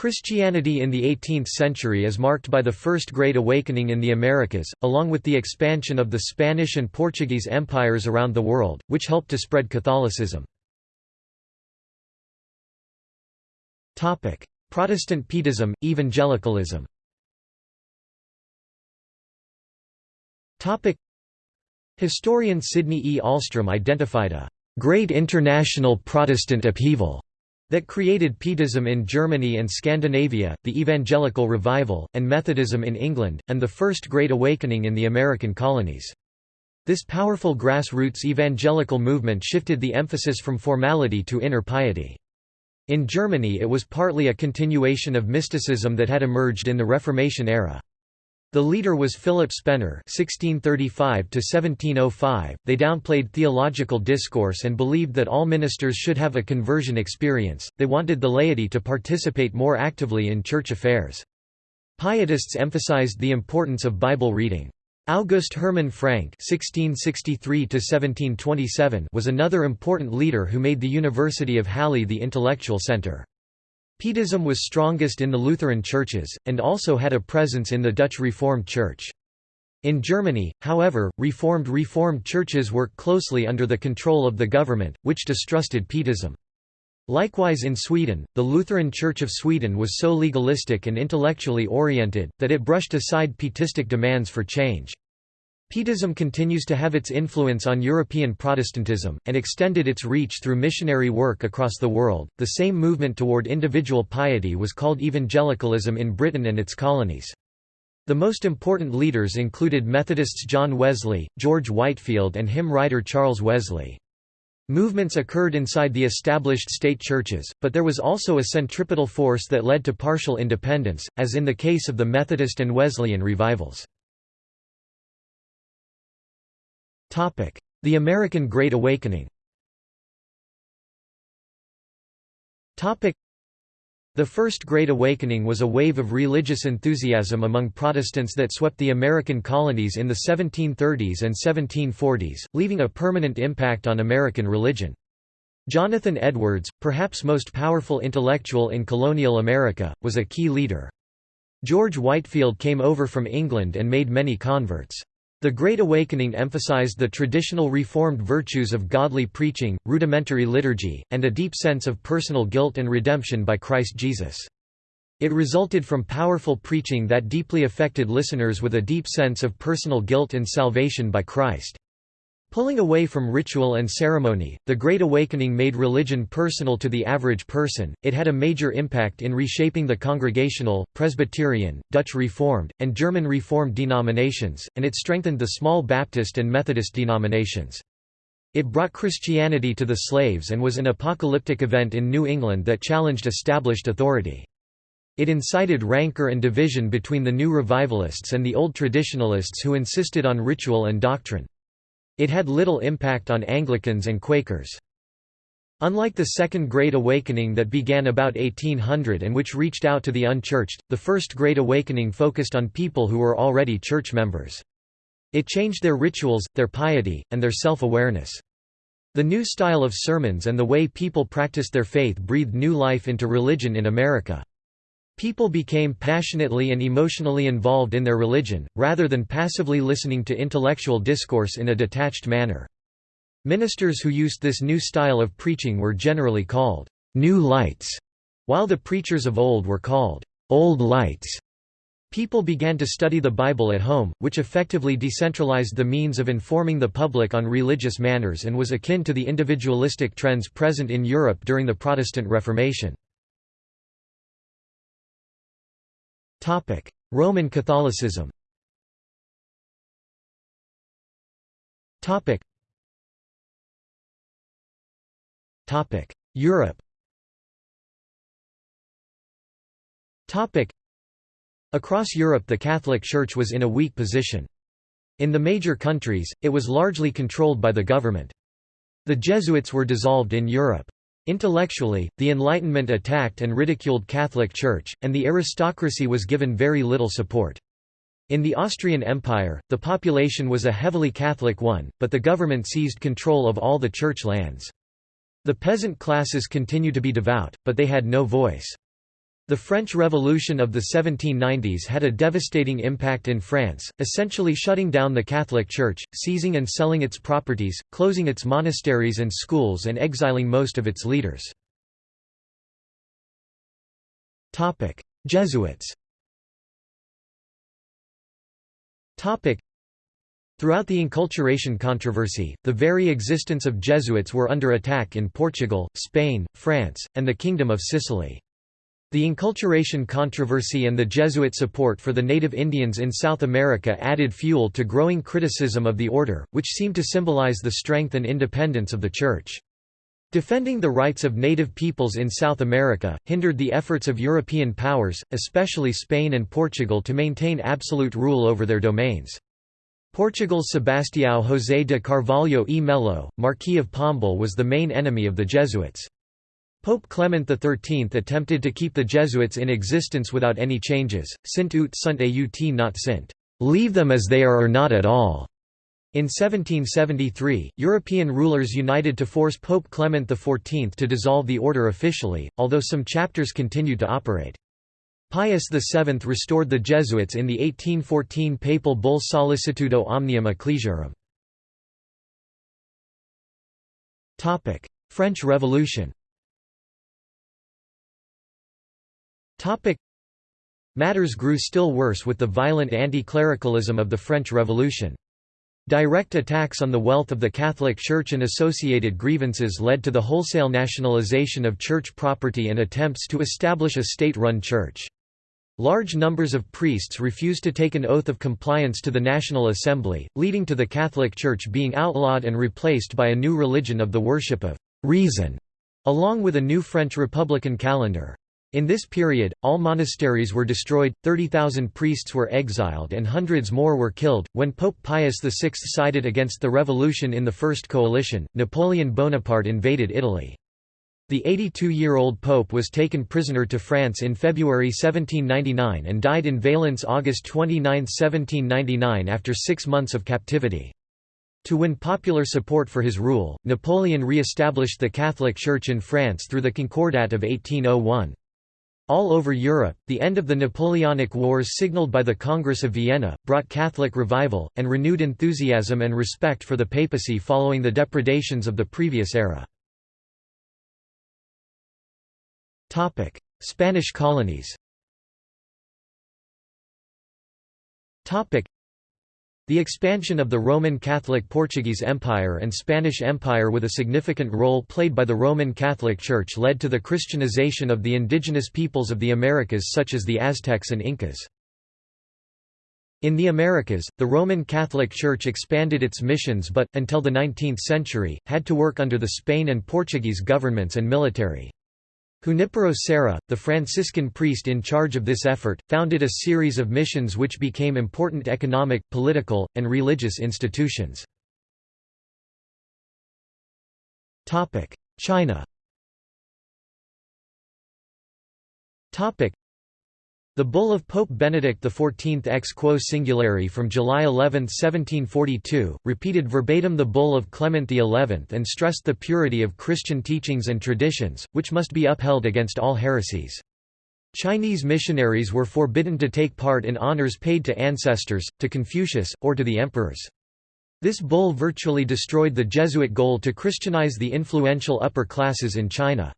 Christianity in the 18th century is marked by the First Great Awakening in the Americas, along with the expansion of the Spanish and Portuguese empires around the world, which helped to spread Catholicism. Protestant Pietism, Evangelicalism Historian Sidney E. Alstrom identified a «great international Protestant upheaval» that created Pietism in Germany and Scandinavia, the Evangelical Revival, and Methodism in England, and the First Great Awakening in the American colonies. This powerful grassroots evangelical movement shifted the emphasis from formality to inner piety. In Germany it was partly a continuation of mysticism that had emerged in the Reformation era. The leader was Philipp Spener (1635–1705). They downplayed theological discourse and believed that all ministers should have a conversion experience. They wanted the laity to participate more actively in church affairs. Pietists emphasized the importance of Bible reading. August Hermann Francke (1663–1727) was another important leader who made the University of Halle the intellectual center. Pietism was strongest in the Lutheran churches, and also had a presence in the Dutch Reformed Church. In Germany, however, Reformed Reformed churches worked closely under the control of the government, which distrusted Pietism. Likewise in Sweden, the Lutheran Church of Sweden was so legalistic and intellectually oriented, that it brushed aside pietistic demands for change. Pietism continues to have its influence on European Protestantism, and extended its reach through missionary work across the world. The same movement toward individual piety was called evangelicalism in Britain and its colonies. The most important leaders included Methodists John Wesley, George Whitefield, and hymn writer Charles Wesley. Movements occurred inside the established state churches, but there was also a centripetal force that led to partial independence, as in the case of the Methodist and Wesleyan revivals. The American Great Awakening the First Great Awakening was a wave of religious enthusiasm among Protestants that swept the American colonies in the 1730s and 1740s, leaving a permanent impact on American religion. Jonathan Edwards, perhaps most powerful intellectual in colonial America, was a key leader. George Whitefield came over from England and made many converts. The Great Awakening emphasized the traditional Reformed virtues of godly preaching, rudimentary liturgy, and a deep sense of personal guilt and redemption by Christ Jesus. It resulted from powerful preaching that deeply affected listeners with a deep sense of personal guilt and salvation by Christ. Pulling away from ritual and ceremony, the Great Awakening made religion personal to the average person. It had a major impact in reshaping the Congregational, Presbyterian, Dutch Reformed, and German Reformed denominations, and it strengthened the small Baptist and Methodist denominations. It brought Christianity to the slaves and was an apocalyptic event in New England that challenged established authority. It incited rancor and division between the new revivalists and the old traditionalists who insisted on ritual and doctrine. It had little impact on Anglicans and Quakers. Unlike the Second Great Awakening that began about 1800 and which reached out to the unchurched, the First Great Awakening focused on people who were already church members. It changed their rituals, their piety, and their self-awareness. The new style of sermons and the way people practiced their faith breathed new life into religion in America. People became passionately and emotionally involved in their religion, rather than passively listening to intellectual discourse in a detached manner. Ministers who used this new style of preaching were generally called «new lights», while the preachers of old were called «old lights». People began to study the Bible at home, which effectively decentralized the means of informing the public on religious manners and was akin to the individualistic trends present in Europe during the Protestant Reformation. Roman Catholicism Topic: Europe Topic. Across Europe the Catholic Church was in a weak position. In the major countries, it was largely controlled by the government. The Jesuits were dissolved in Europe. Intellectually, the Enlightenment attacked and ridiculed Catholic Church, and the aristocracy was given very little support. In the Austrian Empire, the population was a heavily Catholic one, but the government seized control of all the church lands. The peasant classes continued to be devout, but they had no voice. The French Revolution of the 1790s had a devastating impact in France, essentially shutting down the Catholic Church, seizing and selling its properties, closing its monasteries and schools and exiling most of its leaders. Jesuits Throughout the enculturation controversy, the very existence of Jesuits were under attack in Portugal, Spain, France, and the Kingdom of Sicily. The enculturation controversy and the Jesuit support for the native Indians in South America added fuel to growing criticism of the order, which seemed to symbolize the strength and independence of the Church. Defending the rights of native peoples in South America, hindered the efforts of European powers, especially Spain and Portugal to maintain absolute rule over their domains. Portugal's Sebastião José de Carvalho e Melo, Marquis of Pombal was the main enemy of the Jesuits. Pope Clement XIII attempted to keep the Jesuits in existence without any changes, sint ut sunt aut non sint, leave them as they are or not at all. In 1773, European rulers united to force Pope Clement XIV to dissolve the order officially, although some chapters continued to operate. Pius VII restored the Jesuits in the 1814 papal bull Sollicitudo omnium ecclesiarum. French Revolution Topic. Matters grew still worse with the violent anti-clericalism of the French Revolution. Direct attacks on the wealth of the Catholic Church and associated grievances led to the wholesale nationalization of church property and attempts to establish a state-run church. Large numbers of priests refused to take an oath of compliance to the National Assembly, leading to the Catholic Church being outlawed and replaced by a new religion of the worship of reason, along with a new French Republican calendar. In this period, all monasteries were destroyed, 30,000 priests were exiled and hundreds more were killed. When Pope Pius VI sided against the revolution in the First Coalition, Napoleon Bonaparte invaded Italy. The 82-year-old pope was taken prisoner to France in February 1799 and died in Valence August 29, 1799 after six months of captivity. To win popular support for his rule, Napoleon re-established the Catholic Church in France through the Concordat of 1801. All over Europe, the end of the Napoleonic Wars signaled by the Congress of Vienna, brought Catholic revival, and renewed enthusiasm and respect for the papacy following the depredations of the previous era. Spanish colonies the expansion of the Roman Catholic Portuguese Empire and Spanish Empire with a significant role played by the Roman Catholic Church led to the Christianization of the indigenous peoples of the Americas such as the Aztecs and Incas. In the Americas, the Roman Catholic Church expanded its missions but, until the 19th century, had to work under the Spain and Portuguese governments and military. Junipero Serra, the Franciscan priest in charge of this effort, founded a series of missions which became important economic, political, and religious institutions. China the bull of Pope Benedict XIV ex quo singulari from July 11, 1742, repeated verbatim the bull of Clement XI and stressed the purity of Christian teachings and traditions, which must be upheld against all heresies. Chinese missionaries were forbidden to take part in honors paid to ancestors, to Confucius, or to the emperors. This bull virtually destroyed the Jesuit goal to Christianize the influential upper classes in China.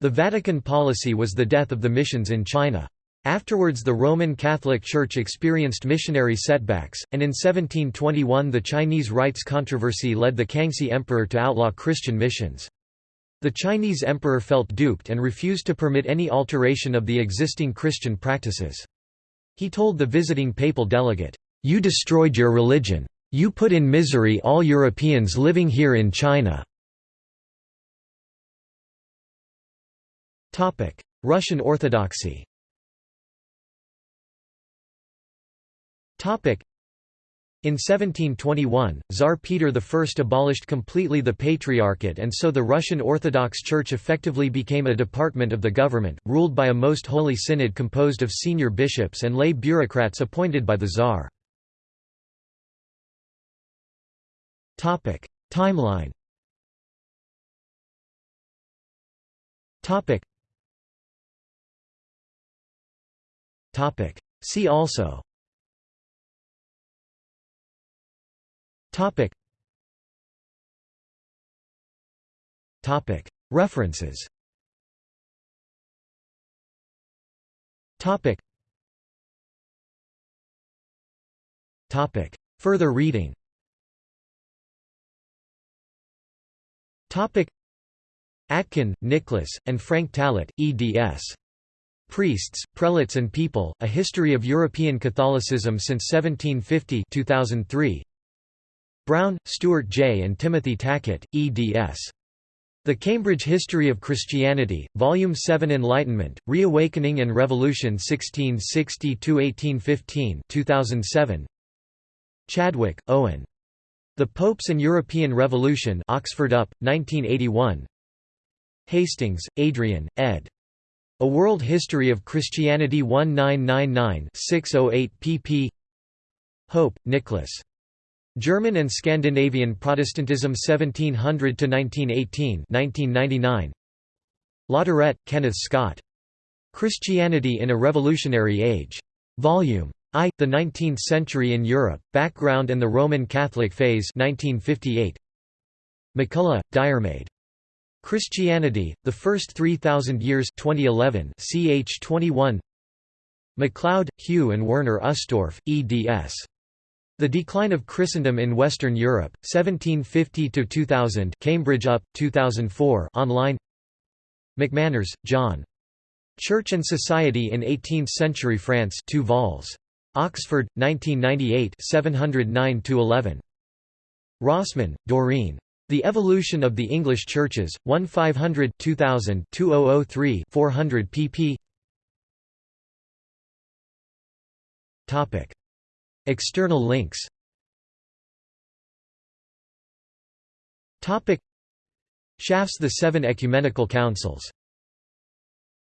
The Vatican policy was the death of the missions in China. Afterwards the Roman Catholic Church experienced missionary setbacks, and in 1721 the Chinese rites controversy led the Kangxi Emperor to outlaw Christian missions. The Chinese emperor felt duped and refused to permit any alteration of the existing Christian practices. He told the visiting papal delegate, "'You destroyed your religion. You put in misery all Europeans living here in China." Russian Orthodoxy In 1721, Tsar Peter I abolished completely the Patriarchate and so the Russian Orthodox Church effectively became a department of the government, ruled by a most holy synod composed of senior bishops and lay bureaucrats appointed by the Tsar. Timeline See also References Topic. Topic. Further reading Topic. Atkin, Nicholas, and Frank Tallett, eds. Priests, Prelates and People, A History of European Catholicism since 1750 2003. Brown, Stuart J. and Timothy Tackett, eds. The Cambridge History of Christianity, Volume 7 Enlightenment, Reawakening and Revolution 1660–1815 2007. Chadwick, Owen. The Popes and European Revolution Oxford UP, 1981 Hastings, Adrian, ed. A World History of Christianity 1999-608 pp. Hope, Nicholas. German and Scandinavian Protestantism 1700 to 1918 1999. Latourette, Kenneth Scott. Christianity in a Revolutionary Age. Volume I. The Nineteenth Century in Europe, Background and the Roman Catholic Phase 1958. MacCulloch, Diarmaid. Christianity, The First 3,000 Years 2011 ch 21 MacLeod, Hugh and Werner Ustorf, eds. The Decline of Christendom in Western Europe, 1750 to 2000. Cambridge UP, 2004 online McManners, John. Church and Society in Eighteenth-Century France 2 vols. Oxford, 1998 709–11. Rosman, Doreen. The Evolution of the English Churches, 1 500 2000 2003 400 pp. External links. Schaff's The Seven Ecumenical Councils